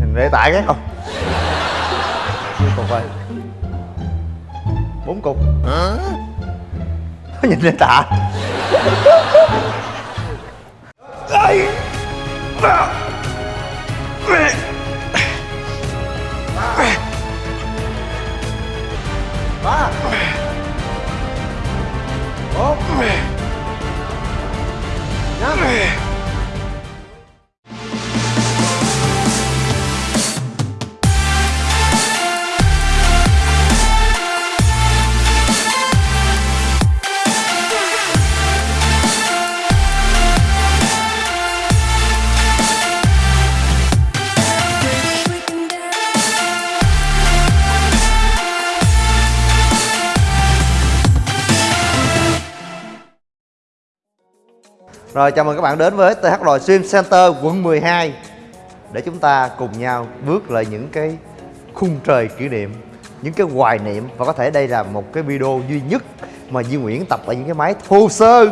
nhìn để tại cái không? Nhiêu cục rồi bốn cục. Hả? Nhìn để tạ ba! Rồi, chào mừng các bạn đến với TH Lòi Swim Center quận 12 Để chúng ta cùng nhau bước lại những cái khung trời kỷ niệm, Những cái hoài niệm Và có thể đây là một cái video duy nhất Mà Duy Nguyễn tập ở những cái máy thô sơ,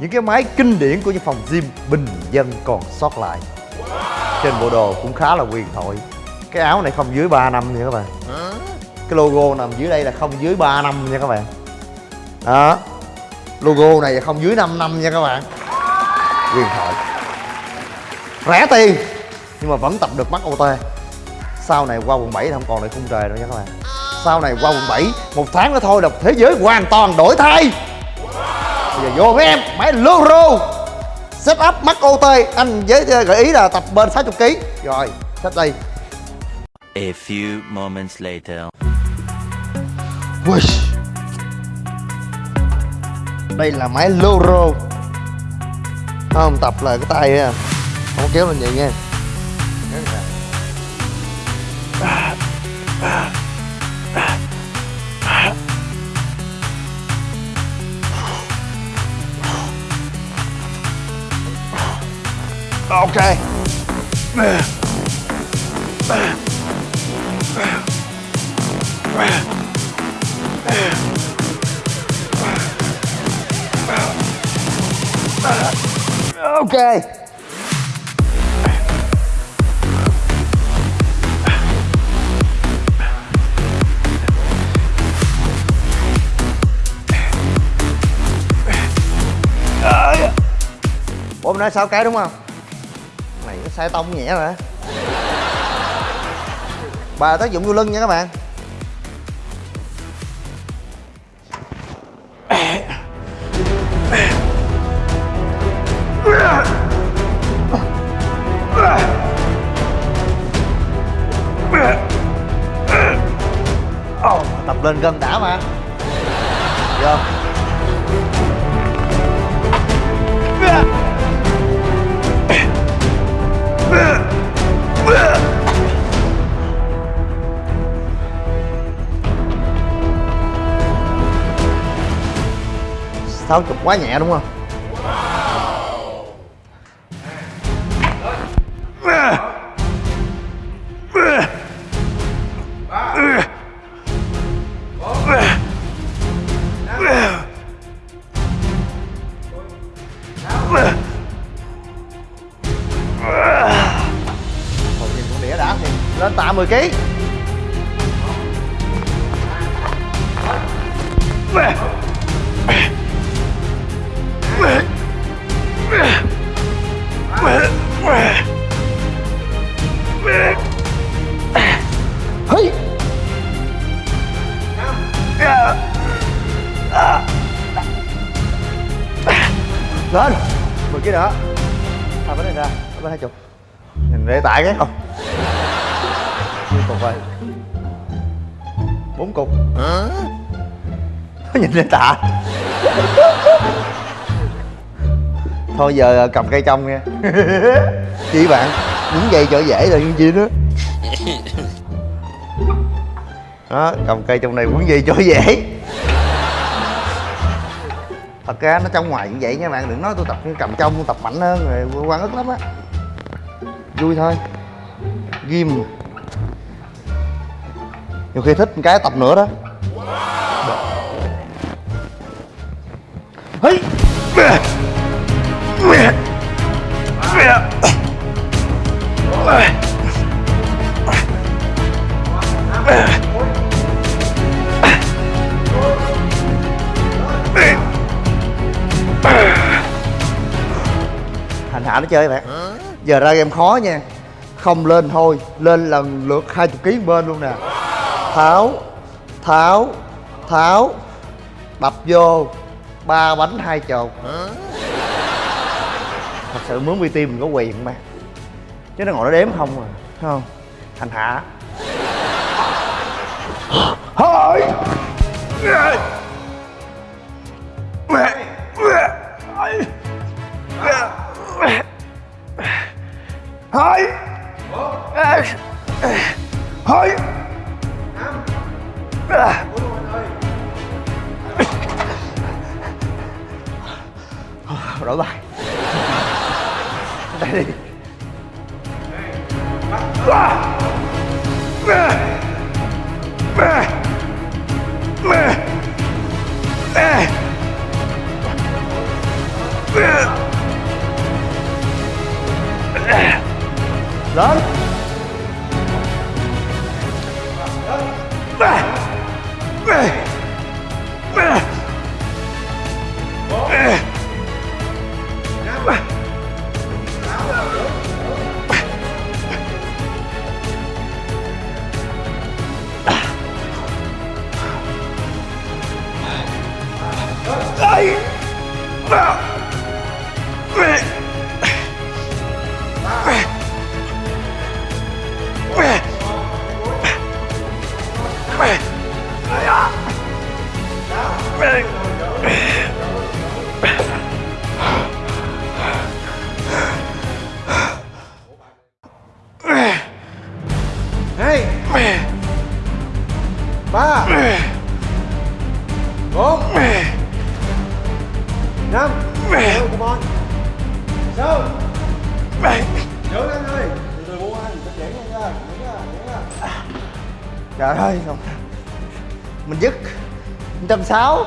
Những cái máy kinh điển của những phòng gym bình dân còn sót lại. Trên bộ đồ cũng khá là quyền thoại. Cái áo này không dưới 3 năm nha các bạn. Cái logo nằm dưới đây là không dưới 3 năm nha các bạn. Đó. Logo này không dưới 5 năm nha các bạn huyền thoại rẻ tiền nhưng mà vẫn tập được mắt OT sau này qua quận 7 thì không còn lại khung trời đâu nha các bạn. Sau này qua quận 7 một tháng nữa thôi là thế giới hoàn toàn đổi thay. Bây giờ vô với em máy Loro. Set up mắt OT anh với gợi ý là tập bên 60 kg rồi set đây. A few moments later. Đây là máy Loro không tập là cái tay á. Không kéo lên vậy nha. Ok. Ok. Ủa mình nói 6 cái đúng không? Này nó sai tông nhẹ rồi Bà tác dụng vô lưng nha các bạn. Lên gần đã mà. Vô sáu chục quá nhẹ đúng không? 10 kg Hey! Lên 10 kg nữa. À bên này ra bên hai chục nhìn để tại cái không? Nhiêu cục rồi bốn cục. Nhìn để tạ thôi giờ cầm cây trong nha. Chị bạn những giày cho dễ rồi những gì đó đó cầm cây trong này quấn dây cho dễ. Thật ra nó trong ngoài như vậy nha bạn đừng nói tôi tập cầm trong tôi tập mạnh hơn rồi quan ức lắm á. Vui thôi. Ghim nhiều khi thích cái tập nữa đó. Hey! hành hạ nó chơi bạn. Giờ ra game khó nha. Không lên thôi lên lần lượt hai chục ký bên luôn nè tháo tháo tháo. Đập vô, ba bánh hai chột thật sự mướn PT mình có quyền mà. Chứ nó ngồi nó đếm không à thấy không? Hành hạ thôi! đổi bài. Đây đi. Lớn. Hai trời ơi mình dứt. Trăm sáu.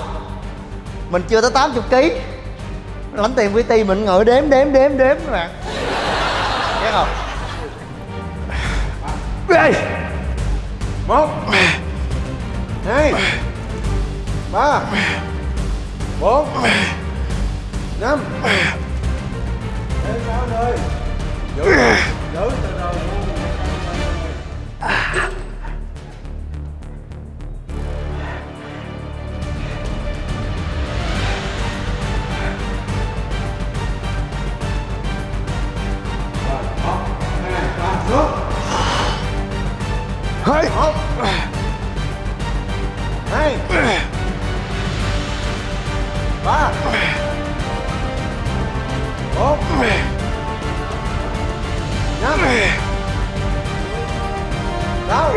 Mình chưa tới 80 kg lãnh tiền VT mình ngồi đếm đếm đếm đếm các bạn. Biết không? Đây một. Hai. Ba. Bốn. Hai một hai ba bốn năm sáu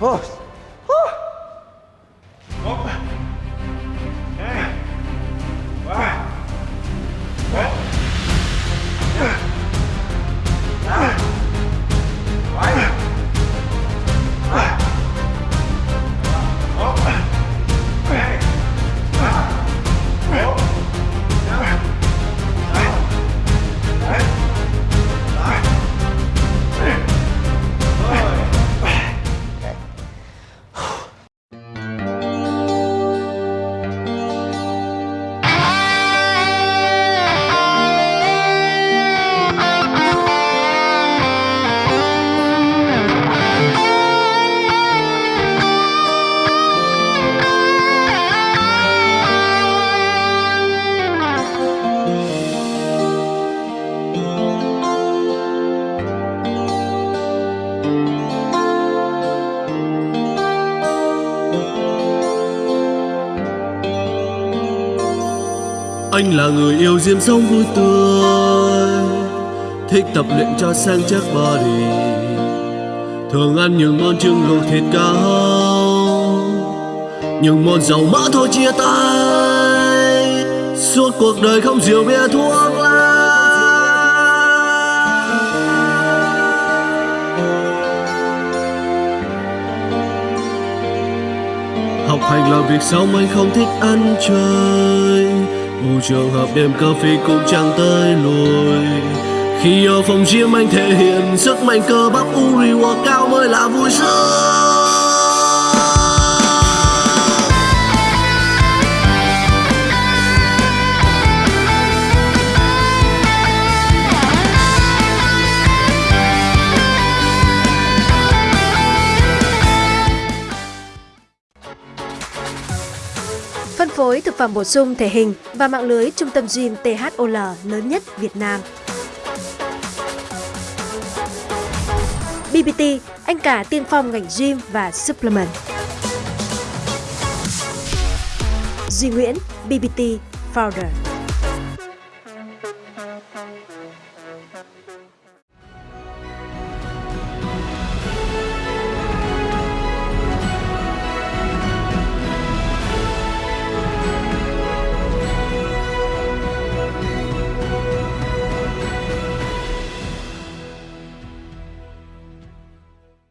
Ô, Anh là người yêu diêm sống vui tươi, Thích tập luyện cho sang chắc body. Thường ăn những món trứng luộc thịt cao Những món dầu mỡ thôi chia tay. Suốt cuộc đời không rượu bia, thuốc lá. Học hành là việc sống, anh không thích ăn chơi. Dù trường hợp đêm cà phê cũng chẳng tới lùi. Khi ở phòng gym anh thể hiện sức mạnh cơ bắp Uri cao mới là vui sướng. Phân phối thực phẩm bổ sung thể hình và mạng lưới trung tâm gym THOL lớn nhất Việt Nam. BBT, anh cả tiên phong ngành gym và supplement. Duy Nguyễn, BBT Founder.